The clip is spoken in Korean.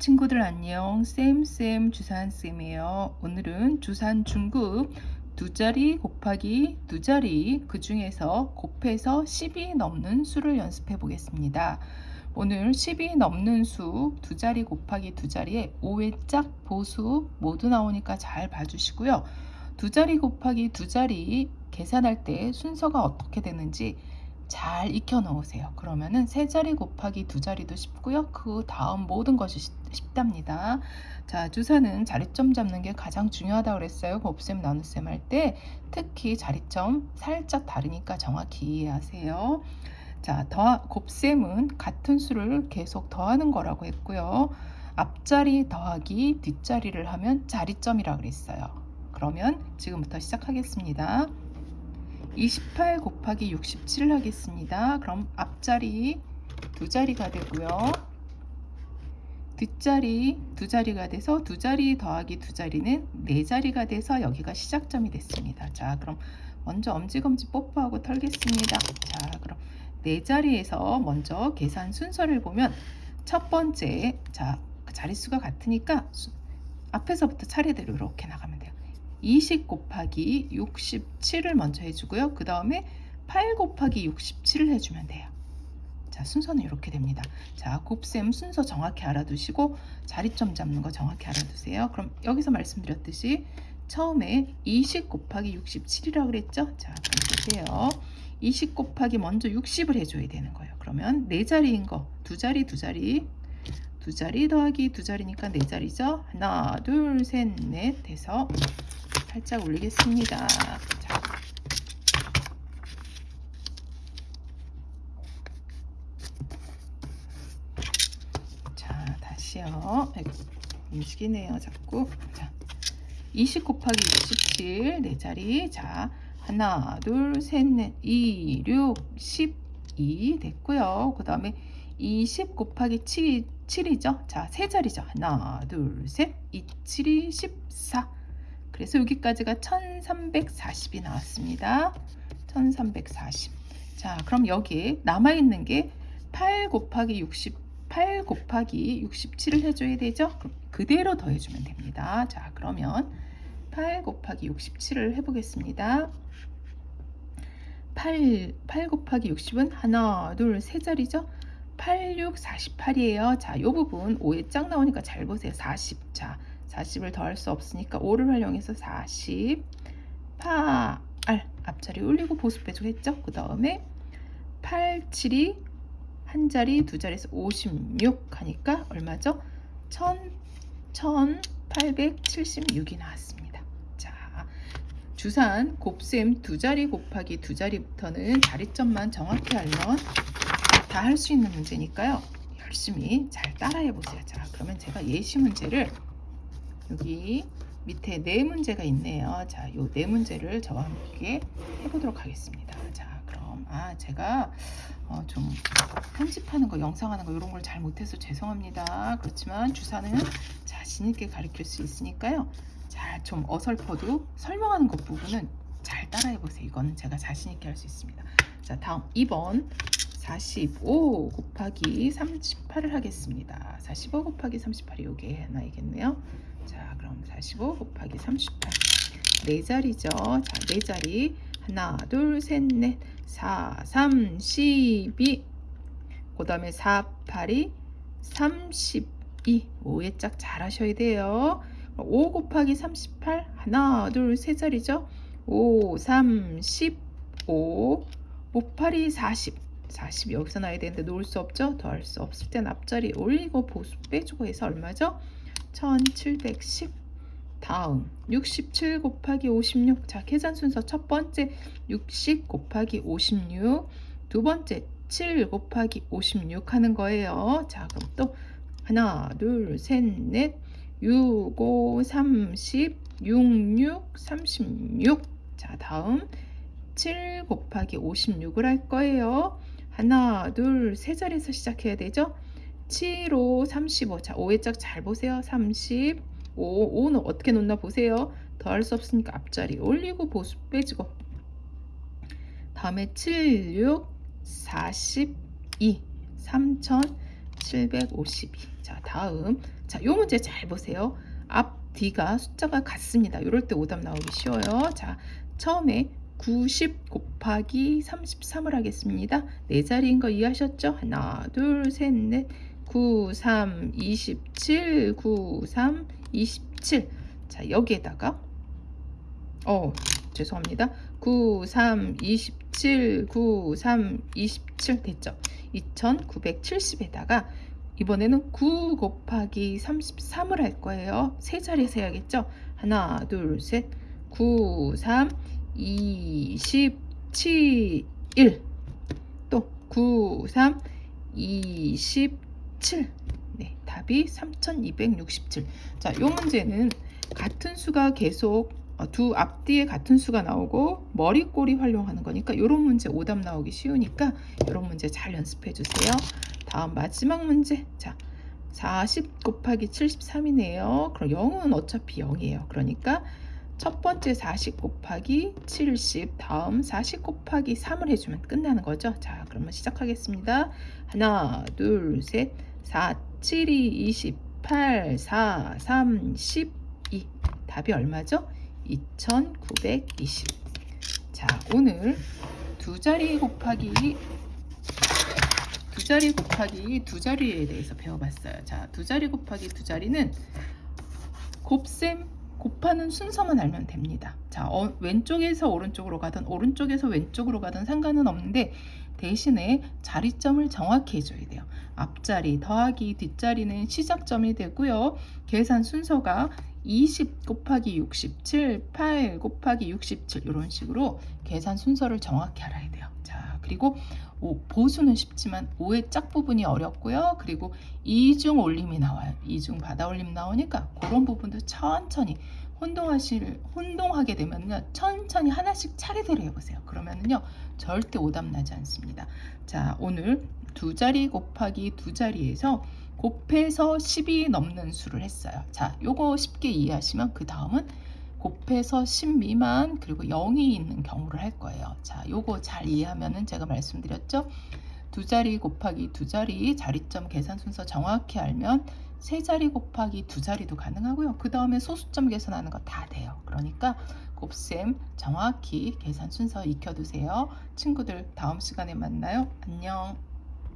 친구들 안녕. 쌤쌤 주산쌤이에요. 오늘은 주산 중급 두 자리 곱하기 두 자리 그 중에서 곱해서 10이 넘는 수를 연습해 보겠습니다. 오늘 10이 넘는 수 두 자리 곱하기 두 자리에 5회짝 보수 모두 나오니까 잘 봐주시고요. 두 자리 곱하기 두 자리 계산할 때 순서가 어떻게 되는지 잘 익혀 놓으세요. 그러면은 세 자리 곱하기 두 자리도 쉽고요. 그 다음 모든 것이 쉽답니다. 자, 주사는 자리점 잡는 게 가장 중요하다고 그랬어요. 곱셈 나눗셈 할 때 특히 자리점 살짝 다르니까 정확히 이해하세요. 자, 더 곱셈은 같은 수를 계속 더하는 거라고 했고요. 앞자리 더하기 뒷자리를 하면 자리점이라고 그랬어요. 그러면 지금부터 시작하겠습니다. 28 곱하기 67을 하겠습니다. 그럼 앞자리 두 자리가 되고요. 뒷자리 두 자리가 돼서 두 자리 더하기 두 자리는 네 자리가 돼서 여기가 시작점이 됐습니다. 자, 그럼 먼저 엄지검지 뽀뽀하고 털겠습니다. 자, 그럼 네 자리에서 먼저 계산 순서를 보면 첫 번째, 자, 자릿수가 같으니까 앞에서부터 차례대로 이렇게 나가면 돼요. 20 곱하기 67을 먼저 해주고요. 그 다음에 8 곱하기 67을 해주면 돼요. 자, 순서는 이렇게 됩니다. 자, 곱셈 순서 정확히 알아두시고 자리점 잡는 거 정확히 알아두세요. 그럼 여기서 말씀드렸듯이 처음에 20 곱하기 67이라고 그랬죠? 자, 보세요. 20 곱하기 먼저 60을 해줘야 되는 거예요. 그러면 네 자리인 거, 두 자리, 두 자리, 두 자리 더하기 두 자리니까 네 자리죠? 하나, 둘, 셋, 넷 해서 살짝 올리겠습니다. 자. 자, 다시요. 아이고, 움직이네요, 자꾸. 자, 20 곱하기 67, 네 자리. 자, 하나, 둘, 셋, 넷, 2, 6, 12 됐고요. 그 다음에 20 곱하기 7, 7이죠. 자, 세 자리죠. 하나, 둘, 셋, 2, 7이 14. 그래서 여기까지가 1340이 나왔습니다. 1340. 자, 그럼 여기에 남아있는 게 8 곱하기 60, 8 곱하기 67을 해줘야 되죠? 그럼 그대로 더해주면 됩니다. 자, 그러면 8 곱하기 67을 해보겠습니다. 8, 8 곱하기 60은 하나, 둘, 세 자리죠? 8, 6, 48이에요. 자, 이 부분 5에 짝 나오니까 잘 보세요. 40. 자, 40을 더할 수 없으니까 5를 활용해서 40 8 앞자리 올리고 보수 빼주겠죠 그 다음에 8 7이 한 자리 두 자리에서 56 하니까 얼마죠 1000, 1876이 나왔습니다 자 주산 곱셈 두 자리 곱하기 두 자리부터는 자리점만 정확히 알면 다 할 수 있는 문제니까요 열심히 잘 따라해 보세요 자 그러면 제가 예시 문제를 여기 밑에 네 문제가 있네요. 자, 요 네 문제를 저와 함께 해보도록 하겠습니다. 자, 그럼 아 제가 어, 좀 편집하는 거, 영상하는 거 이런 걸 잘 못해서 죄송합니다. 그렇지만 주사는 자신 있게 가르칠 수 있으니까요. 잘 좀 어설퍼도 설명하는 것 부분은 잘 따라해 보세요. 이거는 제가 자신 있게 할 수 있습니다. 자, 다음 2번 45 곱하기 38을 하겠습니다. 45 곱하기 38이 요게 하나이겠네요. 자, 그럼 45 곱하기 38. 네 자리죠. 자, 네 자리. 하나, 둘, 셋, 넷, 4, 3, 12. 그 다음에 4, 8이 32. 5의 짝잘 하셔야 돼요. 5 곱하기 38. 하나, 둘, 세 자리죠. 5, 3, 15. 5, 8이 40. 40 여기서 나야 되는데 놓을 수 없죠? 더할 수 없을 땐 앞자리 올리고 보수 빼주고 해서 얼마죠? 1710 다음 67 곱하기 56 자 계산 순서 첫 번째 60 곱하기 56 두 번째 7 곱하기 56 하는 거예요. 자 그럼 또 하나 둘셋넷. 6 5 30 66 36 자 다음 7 곱하기 56을 할 거예요 하나 둘 세 자리에서 시작해야 되죠 7호 35. 자, 5의 짝 잘 보세요. 35. 5는 어떻게 놓나 보세요. 더할 수 없으니까 앞자리 올리고 보수 빼주고. 다음에 7, 6, 42. 3000. 752. 자, 다음. 자, 요 문제 잘 보세요. 앞 뒤가 숫자가 같습니다. 이럴 때 오답 나오기 쉬워요. 자, 처음에 90 곱하기 33을 하겠습니다. 네 자리인 거 이해하셨죠? 하나, 둘, 셋, 넷. 9, 3, 27, 9, 3, 27. 자, 여기에다가 어, 죄송합니다. 9, 3, 27, 9, 3, 27 됐죠? 2970에다가 이번에는 9 곱하기 33을 할 거예요. 세 자리에서 해야겠죠? 하나, 둘, 셋, 9, 3, 27, 1. 또 9, 3, 27. 네, 답이 3267. 자, 이 문제는 같은 수가 계속 어, 두 앞뒤에 같은 수가 나오고 머리 꼬리 활용하는 거니까 이런 문제 오답 나오기 쉬우니까 이런 문제 잘 연습해 주세요. 다음 마지막 문제. 자, 40 곱하기 73이네요. 그럼 0은 어차피 0이에요. 그러니까 첫 번째 40 곱하기 70 다음 40 곱하기 3을 해주면 끝나는 거죠. 자, 그러면 시작하겠습니다. 하나, 둘, 셋, 4, 7, 2, 28, 4, 3, 12. 답이 얼마죠? 2920. 자, 오늘 두 자리 곱하기 두 자리 곱하기 두 자리에 대해서 배워봤어요. 자, 두 자리 곱하기 두 자리는 곱셈 곱하는 순서만 알면 됩니다. 자, 어, 왼쪽에서 오른쪽으로 가든 오른쪽에서 왼쪽으로 가든 상관은 없는데 대신에 자리점을 정확히 해줘야 돼요. 앞자리 더하기 뒷자리는 시작점이 되고요. 계산 순서가 20 곱하기 67, 8 곱하기 67 이런 식으로 계산 순서를 정확히 알아야 돼요. 자, 그리고 오, 보수는 쉽지만 5의 짝 부분이 어렵고요. 그리고 이중 올림이 나와요. 이중 받아 올림 나오니까 그런 부분도 천천히 혼동하실 혼동하게 되면요. 천천히 하나씩 차례대로 해보세요. 그러면은요. 절대 오답 나지 않습니다. 자, 오늘 두 자리 곱하기 두 자리에서 곱해서 10이 넘는 수를 했어요. 자, 요거 쉽게 이해하시면 그 다음은 곱해서 10 미만 그리고 0이 있는 경우를 할 거예요. 자, 요거 잘 이해하면은 제가 말씀드렸죠. 두 자리 곱하기 두 자리 자리점 계산 순서 정확히 알면 세 자리 곱하기 두 자리도 가능하고요. 그 다음에 소수점 계산하는 거 다 돼요. 그러니까 곱셈 정확히 계산 순서 익혀두세요. 친구들 다음 시간에 만나요. 안녕.